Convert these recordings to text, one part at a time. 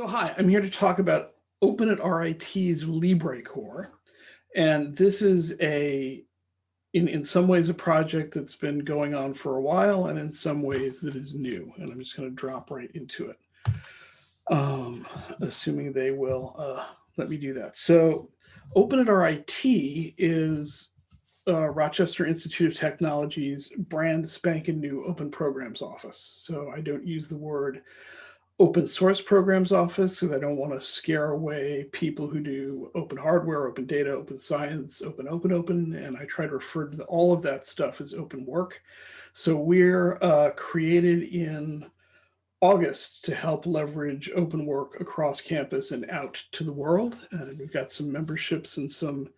So hi, I'm here to talk about Open at RIT's LibreCorps. And this is a, in, in some ways, a project that's been going on for a while and in some ways that is new. And I'm just going to drop right into it, um, assuming they will uh, let me do that. So Open at RIT is uh, Rochester Institute of Technology's brand spanking new open programs office. So I don't use the word open source programs office because I don't want to scare away people who do open hardware, open data, open science, open, open, open. And I try to refer to all of that stuff as open work. So we're uh, created in August to help leverage open work across campus and out to the world. And we've got some memberships and some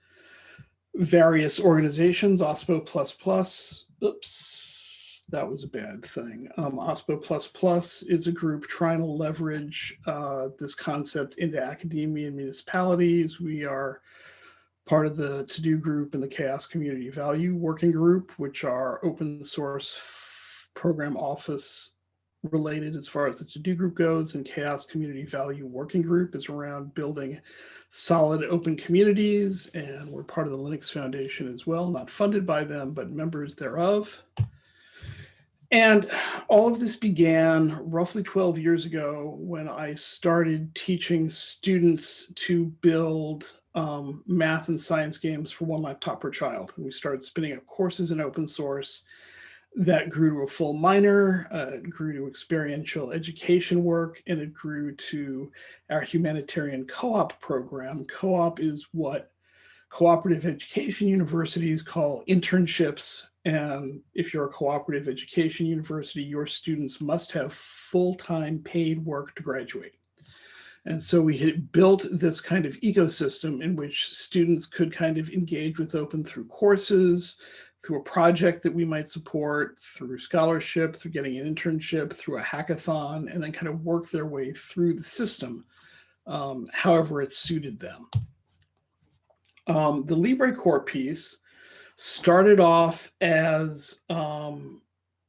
various organizations, OSPO++, Plus oops, that was a bad thing. Um, OSPO++ is a group trying to leverage uh, this concept into academia and municipalities. We are part of the TODO group and the CHAOSS Community Value Working Group, which are open source program office related as far as the TODO group goes and CHAOSS Community Value Working Group is around building solid open communities and we're part of the Linux Foundation as well, not funded by them, but members thereof. And all of this began roughly 12 years ago when I started teaching students to build um, math and science games for one laptop per child. And we started spinning up courses in open source that grew to a full minor, uh, it grew to experiential education work, and it grew to our humanitarian co-op program. Co-op is what cooperative education universities call internships and if you're a cooperative education university, your students must have full-time paid work to graduate. And so we had built this kind of ecosystem in which students could kind of engage with open through courses, through a project that we might support, through scholarship, through getting an internship, through a hackathon, and then kind of work their way through the system, um, however it suited them. Um, the LibreCorps piece started off as um,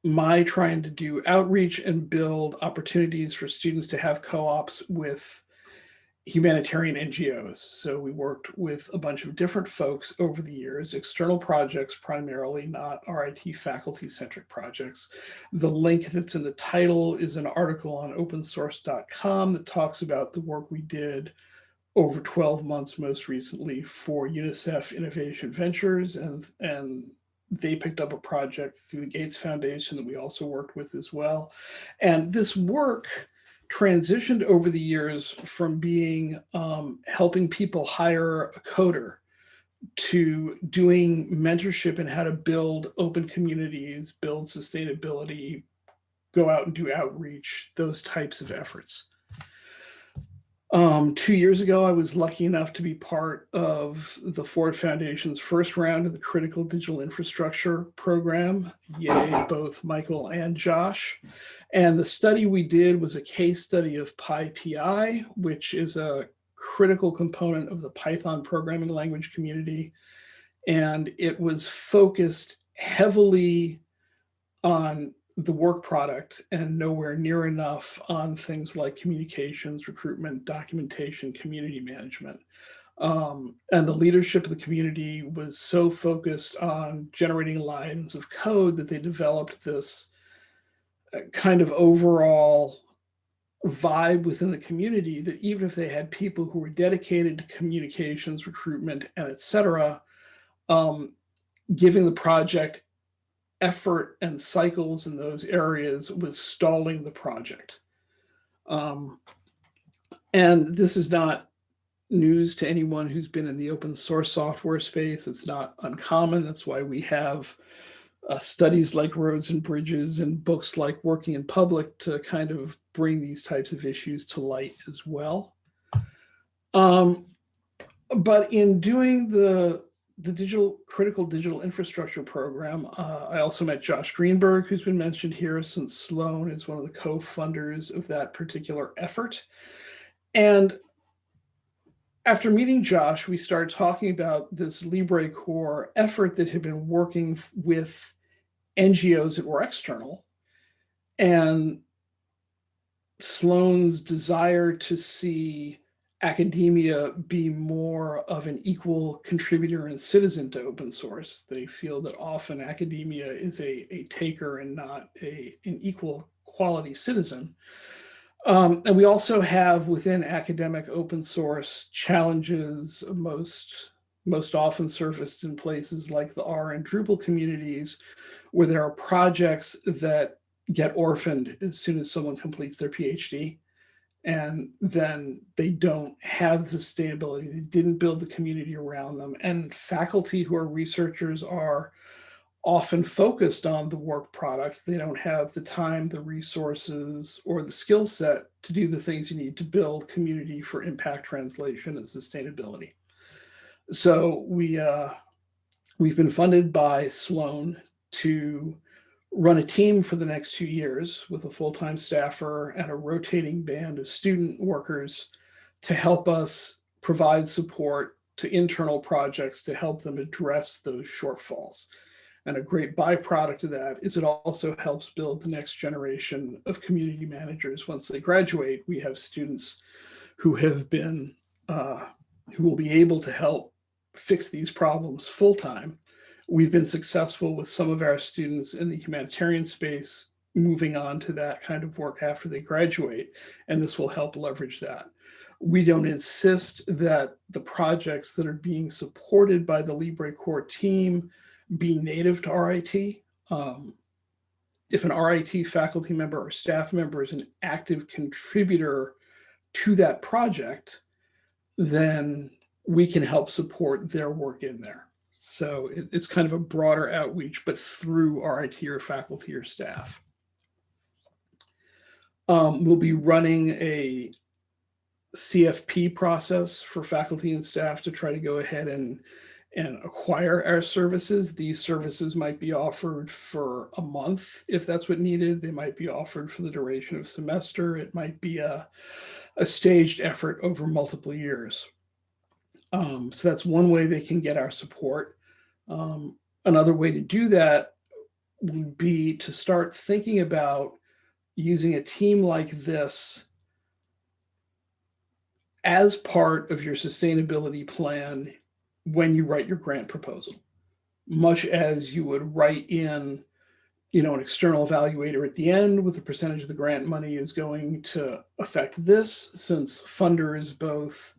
my trying to do outreach and build opportunities for students to have co-ops with humanitarian NGOs. So we worked with a bunch of different folks over the years, external projects primarily, not RIT faculty-centric projects. The link that's in the title is an article on opensource.com that talks about the work we did over 12 months most recently for UNICEF Innovation Ventures and, and they picked up a project through the Gates Foundation that we also worked with as well. And this work transitioned over the years from being um, helping people hire a coder to doing mentorship and how to build open communities, build sustainability, go out and do outreach, those types of efforts. Um, two years ago, I was lucky enough to be part of the Ford Foundation's first round of the Critical Digital Infrastructure Program. Yay, both Michael and Josh. And the study we did was a case study of PyPI, which is a critical component of the Python programming language community. And it was focused heavily on the work product and nowhere near enough on things like communications, recruitment, documentation, community management. Um, and the leadership of the community was so focused on generating lines of code that they developed this uh, kind of overall vibe within the community that even if they had people who were dedicated to communications, recruitment, and et cetera, um, giving the project effort and cycles in those areas was stalling the project. Um, and this is not news to anyone who's been in the open source software space. It's not uncommon. That's why we have uh, studies like roads and bridges and books like working in public to kind of bring these types of issues to light as well. Um, but in doing the the digital critical digital infrastructure program. Uh, I also met Josh Greenberg, who's been mentioned here since Sloan is one of the co-funders of that particular effort. And after meeting Josh, we started talking about this LibreCorps effort that had been working with NGOs that were external. And Sloan's desire to see academia be more of an equal contributor and citizen to open source. They feel that often academia is a, a taker and not a, an equal quality citizen. Um, and we also have within academic open source challenges most, most often surfaced in places like the R and Drupal communities, where there are projects that get orphaned as soon as someone completes their PhD. And then they don't have the sustainability. They didn't build the community around them. And faculty who are researchers are often focused on the work product. They don't have the time, the resources, or the skill set to do the things you need to build community for impact translation and sustainability. So we, uh, we've been funded by Sloan to run a team for the next two years with a full-time staffer and a rotating band of student workers to help us provide support to internal projects to help them address those shortfalls. And a great byproduct of that is it also helps build the next generation of community managers. Once they graduate, we have students who have been, uh, who will be able to help fix these problems full time. We've been successful with some of our students in the humanitarian space moving on to that kind of work after they graduate, and this will help leverage that. We don't insist that the projects that are being supported by the LibreCorps team be native to RIT. Um, if an RIT faculty member or staff member is an active contributor to that project, then we can help support their work in there. So it, it's kind of a broader outreach, but through RIT or faculty or staff. Um, we'll be running a CFP process for faculty and staff to try to go ahead and and acquire our services. These services might be offered for a month if that's what needed. They might be offered for the duration of semester. It might be a, a staged effort over multiple years. Um, so that's one way they can get our support. Um, another way to do that would be to start thinking about using a team like this as part of your sustainability plan when you write your grant proposal, much as you would write in, you know, an external evaluator at the end with the percentage of the grant money is going to affect this since funders, both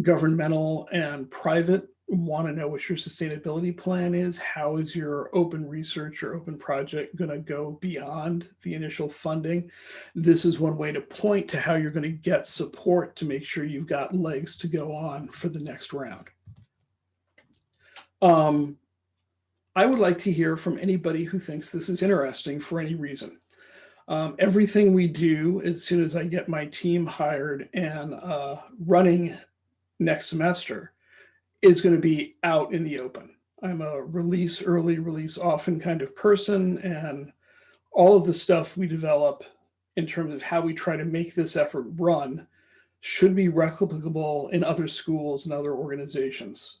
governmental and private, want to know what your sustainability plan is. How is your open research or open project going to go beyond the initial funding? This is one way to point to how you're going to get support to make sure you've got legs to go on for the next round. Um, I would like to hear from anybody who thinks this is interesting for any reason. Um, everything we do as soon as I get my team hired and uh, running next semester is going to be out in the open. I'm a release early, release often kind of person, and all of the stuff we develop in terms of how we try to make this effort run should be replicable in other schools and other organizations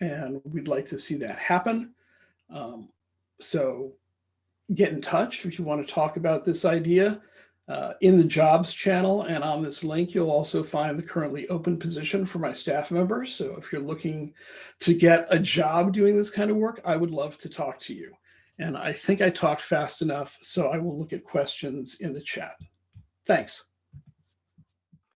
and we'd like to see that happen. Um, so get in touch if you want to talk about this idea. Uh, in the jobs channel and on this link, you'll also find the currently open position for my staff members. So if you're looking to get a job doing this kind of work, I would love to talk to you. And I think I talked fast enough, so I will look at questions in the chat. Thanks.